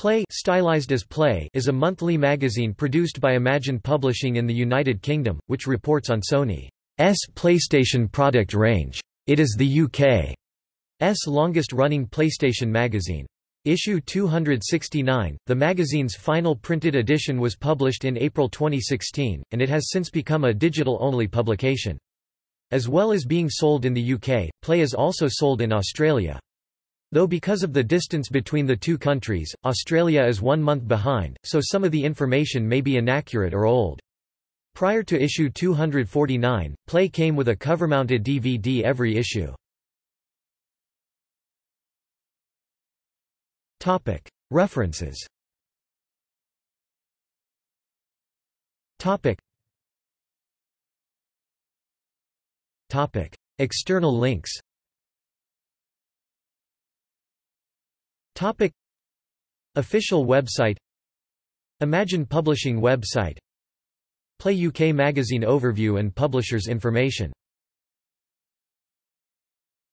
Play, stylized as Play is a monthly magazine produced by Imagine Publishing in the United Kingdom, which reports on Sony's PlayStation product range. It is the UK's longest-running PlayStation magazine. Issue 269, the magazine's final printed edition was published in April 2016, and it has since become a digital-only publication. As well as being sold in the UK, Play is also sold in Australia. Though because of the distance between the two countries, Australia is one month behind, so some of the information may be inaccurate or old. Prior to issue 249, Play came with a cover-mounted DVD every issue. References. External links Topic. Official website. Imagine Publishing website. Play UK Magazine overview and publishers information